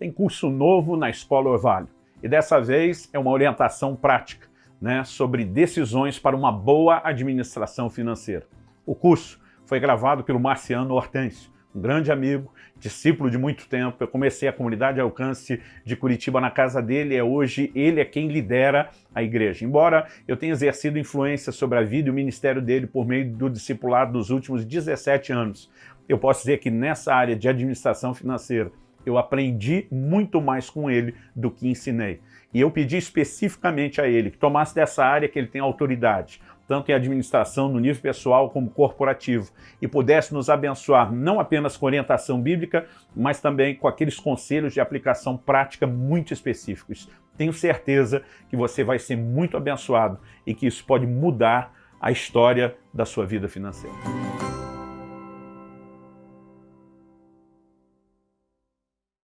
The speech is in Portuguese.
tem curso novo na Escola Orvalho. E dessa vez é uma orientação prática né, sobre decisões para uma boa administração financeira. O curso foi gravado pelo Marciano Hortêncio, um grande amigo, discípulo de muito tempo. Eu comecei a comunidade de alcance de Curitiba na casa dele, é hoje ele é quem lidera a igreja. Embora eu tenha exercido influência sobre a vida e o ministério dele por meio do discipulado dos últimos 17 anos, eu posso dizer que nessa área de administração financeira eu aprendi muito mais com ele do que ensinei. E eu pedi especificamente a ele que tomasse dessa área que ele tem autoridade, tanto em administração no nível pessoal como corporativo, e pudesse nos abençoar não apenas com orientação bíblica, mas também com aqueles conselhos de aplicação prática muito específicos. Tenho certeza que você vai ser muito abençoado e que isso pode mudar a história da sua vida financeira.